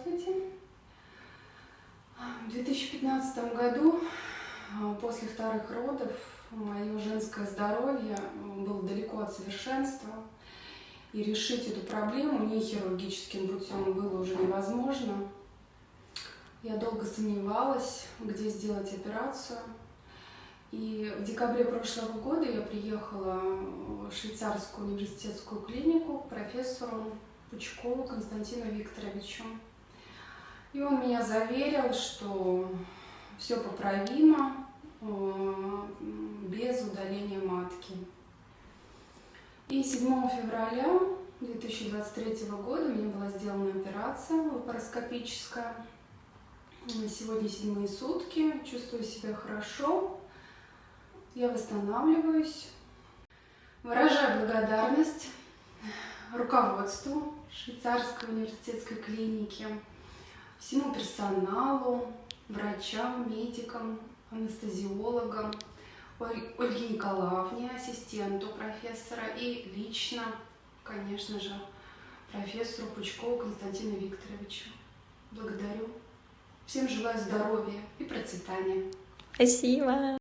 Здравствуйте. В 2015 году, а, после вторых родов, мое женское здоровье было далеко от совершенства. И решить эту проблему не хирургическим путем было уже невозможно. Я долго сомневалась, где сделать операцию. И в декабре прошлого года я приехала в швейцарскую университетскую клинику к профессору Пучкову Константину Викторовичу. И он меня заверил, что все поправимо э, без удаления матки. И 7 февраля 2023 года мне была сделана операция лапароскопическая. Сегодня седьмые сутки, чувствую себя хорошо, я восстанавливаюсь. Выражаю благодарность руководству швейцарской университетской клиники, всему персоналу, врачам, медикам, анестезиологам, Ольге Николаевне, ассистенту профессора и лично, конечно же, профессору Пучкову Константину Викторовичу. Благодарю. Всем желаю здоровья и процветания. Спасибо.